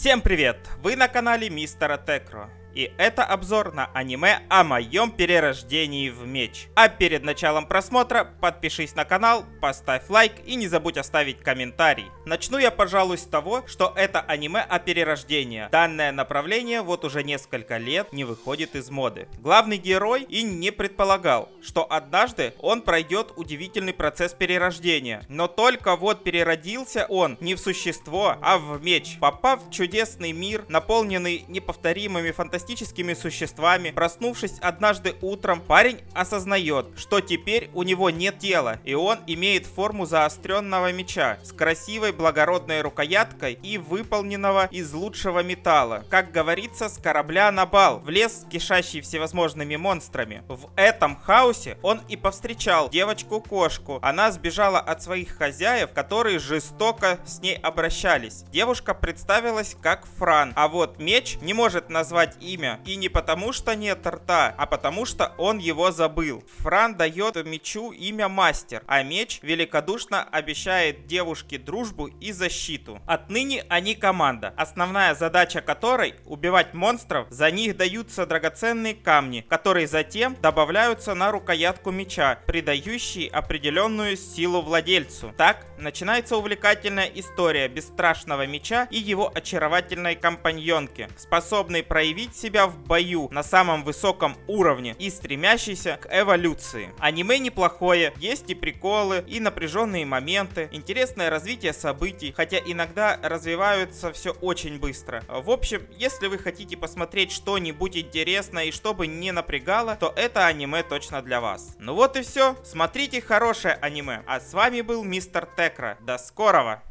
Всем привет! Вы на канале Мистера Текро. И это обзор на аниме о моем перерождении в меч. А перед началом просмотра подпишись на канал, поставь лайк и не забудь оставить комментарий. Начну я, пожалуй, с того, что это аниме о перерождении. Данное направление вот уже несколько лет не выходит из моды. Главный герой и не предполагал, что однажды он пройдет удивительный процесс перерождения. Но только вот переродился он не в существо, а в меч, попав в чудесный мир, наполненный неповторимыми фантастическими фантастическими существами. Проснувшись однажды утром, парень осознает, что теперь у него нет тела, и он имеет форму заостренного меча с красивой благородной рукояткой и выполненного из лучшего металла. Как говорится, с корабля на бал, в лес, кишащий всевозможными монстрами. В этом хаосе он и повстречал девочку-кошку. Она сбежала от своих хозяев, которые жестоко с ней обращались. Девушка представилась как Фран, а вот меч не может назвать имя. И не потому, что нет рта, а потому, что он его забыл. Фран дает мечу имя Мастер, а меч великодушно обещает девушке дружбу и защиту. Отныне они команда, основная задача которой убивать монстров, за них даются драгоценные камни, которые затем добавляются на рукоятку меча, придающие определенную силу владельцу. Так начинается увлекательная история бесстрашного меча и его очаровательной компаньонки, способной проявить себя в бою на самом высоком уровне и стремящийся к эволюции. Аниме неплохое, есть и приколы, и напряженные моменты, интересное развитие событий, хотя иногда развиваются все очень быстро. В общем, если вы хотите посмотреть что-нибудь интересное и чтобы не напрягало, то это аниме точно для вас. Ну вот и все, смотрите хорошее аниме. А с вами был Мистер Текра. До скорого!